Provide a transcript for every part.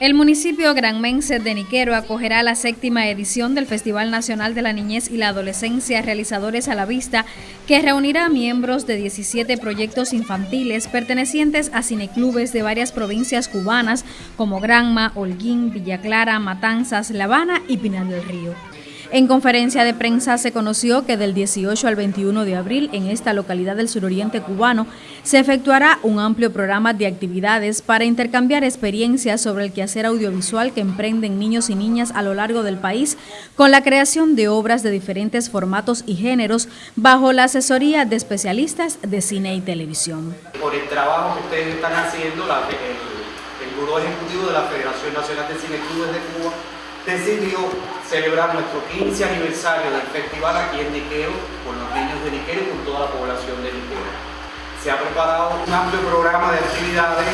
El municipio granmense de Niquero acogerá la séptima edición del Festival Nacional de la Niñez y la Adolescencia Realizadores a la Vista, que reunirá a miembros de 17 proyectos infantiles pertenecientes a cineclubes de varias provincias cubanas como Granma, Holguín, Villa Clara, Matanzas, La Habana y Pinal del Río. En conferencia de prensa se conoció que del 18 al 21 de abril en esta localidad del suroriente cubano se efectuará un amplio programa de actividades para intercambiar experiencias sobre el quehacer audiovisual que emprenden niños y niñas a lo largo del país con la creación de obras de diferentes formatos y géneros bajo la asesoría de especialistas de cine y televisión. Por el trabajo que ustedes están haciendo, el, el Buró Ejecutivo de la Federación Nacional de Cine Clubes de Cuba decidió celebrar nuestro 15 aniversario del festival aquí en Niqueo, con los niños de Niqueo y con toda la población de Niqueo. Se ha preparado un amplio programa de actividades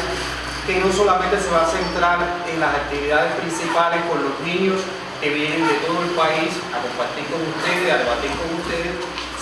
que no solamente se va a centrar en las actividades principales con los niños que vienen de todo el país a compartir con ustedes, a debatir con ustedes,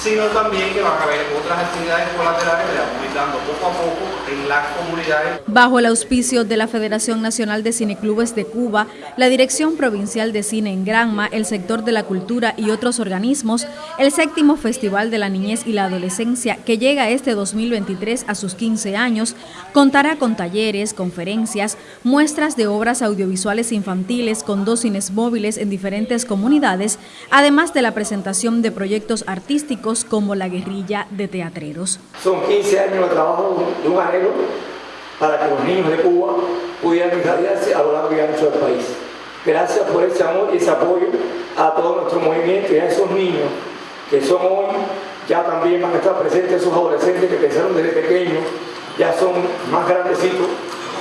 sino también que van a haber otras actividades colaterales que vamos a ir dando poco a poco en las comunidades. Bajo el auspicio de la Federación Nacional de Cineclubes de Cuba, la Dirección Provincial de Cine en Granma, el sector de la cultura y otros organismos, el séptimo Festival de la Niñez y la Adolescencia, que llega este 2023 a sus 15 años, contará con talleres, conferencias, muestras de obras audiovisuales infantiles con dos cines móviles en diferentes comunidades, además de la presentación de proyectos artísticos como la guerrilla de teatreros. Son 15 años de trabajo de un arreglo para que los niños de Cuba pudieran irradiarse a lo largo y ancho del país. Gracias por ese amor y ese apoyo a todo nuestro movimiento y a esos niños que son hoy, ya también van a estar presentes esos adolescentes que pensaron desde pequeños, ya son más grandecitos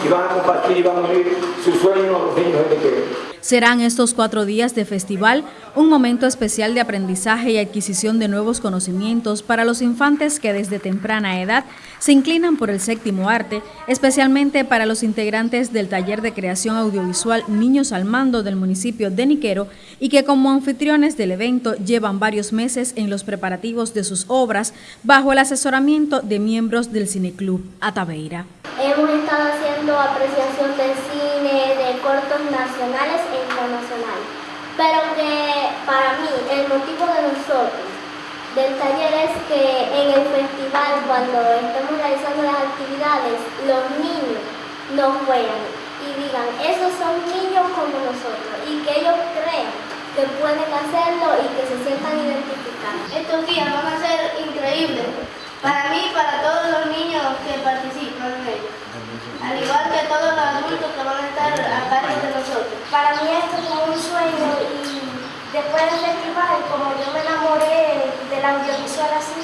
y van a compartir y van a unir sus sueños a los niños de Niquero. Serán estos cuatro días de festival un momento especial de aprendizaje y adquisición de nuevos conocimientos para los infantes que desde temprana edad se inclinan por el séptimo arte, especialmente para los integrantes del taller de creación audiovisual Niños al Mando del municipio de Niquero y que como anfitriones del evento llevan varios meses en los preparativos de sus obras bajo el asesoramiento de miembros del Cineclub Ataveira. Hemos estado haciendo apreciación de nacionales e internacionales. Pero que para mí el motivo de nosotros del taller es que en el festival cuando estemos realizando las actividades los niños nos vean y digan esos son niños como nosotros y que ellos crean que pueden hacerlo y que se sientan identificados. Estos días van a ser increíbles para mí y para todos los niños que participan en ellos al igual que todos los adultos que van a estar a cargo de nosotros. Para mí esto es como un sueño y después del festival, como yo me enamoré del audiovisual así,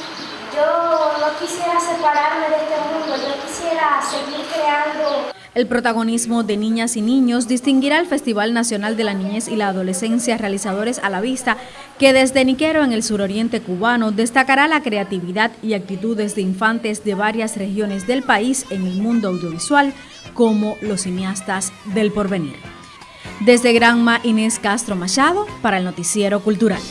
yo no quisiera separarme de este mundo, yo quisiera seguir creando el protagonismo de niñas y niños distinguirá el Festival Nacional de la Niñez y la Adolescencia Realizadores a la Vista, que desde Niquero en el suroriente cubano destacará la creatividad y actitudes de infantes de varias regiones del país en el mundo audiovisual, como los cineastas del porvenir. Desde Granma, Inés Castro Machado, para el Noticiero Cultural.